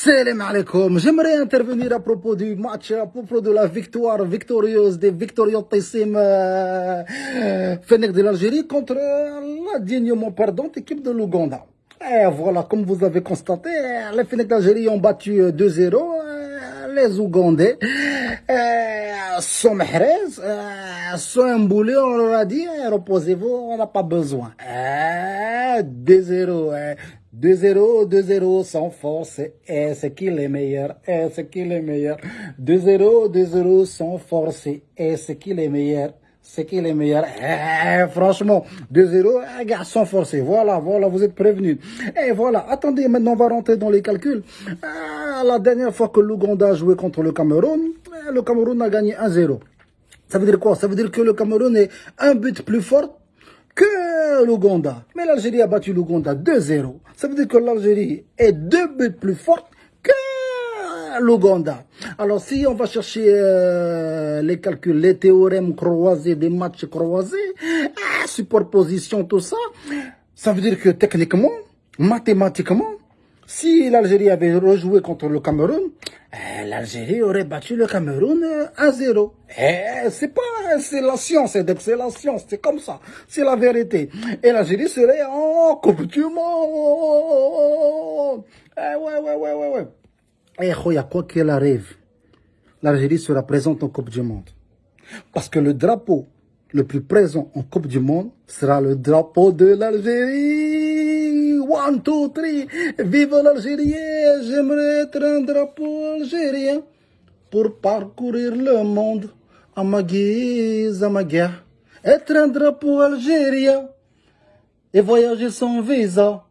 Salam alaikum. J'aimerais intervenir à propos du match, à propos de la victoire victorieuse des victoriotissime euh, Fennec de l'Algérie contre la dignement perdante équipe de l'Ouganda. Et voilà, comme vous avez constaté, les Fennec d'Algérie ont battu 2-0 euh, les Ougandais. Euh, sont mahrez, euh, sont emboulés, on leur a dit, eh, reposez-vous, on n'a pas besoin. 2-0, 2-0, 2-0 sans force, et c'est qui les meilleurs, et c'est qui les meilleurs. 2-0, 2-0 sans force, et c'est qui les meilleurs. C'est qui les meilleurs eh, Franchement, 2-0, gars, sans force. Voilà, voilà, vous êtes prévenus. Et voilà, attendez, maintenant on va rentrer dans les calculs. La dernière fois que l'Ouganda a joué contre le Cameroun, eh, le Cameroun a gagné 1-0. Ça veut dire quoi? Ça veut dire que le Cameroun est un but plus fort que l'Ouganda. Mais l'Algérie a battu l'Ouganda 2-0. Ça veut dire que l'Algérie est deux buts plus forte que l'Ouganda. Alors si on va chercher euh, les calculs, les théorèmes croisés, des matchs croisés, ah, superposition, tout ça, ça veut dire que techniquement, mathématiquement, si l'Algérie avait rejoué contre le Cameroun, eh, l'Algérie aurait battu le Cameroun à 0. Eh, c'est pas, c'est la science, c'est la science, c'est comme ça, c'est la vérité. Et l'Algérie serait en Coupe du Monde. Eh, ouais, ouais, ouais, ouais, ouais. Eh, quoi qu'il arrive, l'Algérie sera présente en Coupe du Monde. Parce que le drapeau le plus présent en Coupe du Monde sera le drapeau de l'Algérie. One, two, three. Vive l'Algérie. J'aimerais être un drapeau algérien pour parcourir le monde à ma guise, à ma guerre. Être un drapeau algérien et voyager sans visa.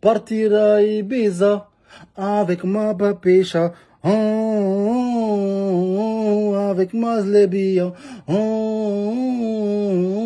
Partir à Ibiza avec ma papicha. Oh, avec ma zlebia. Oh,